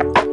you.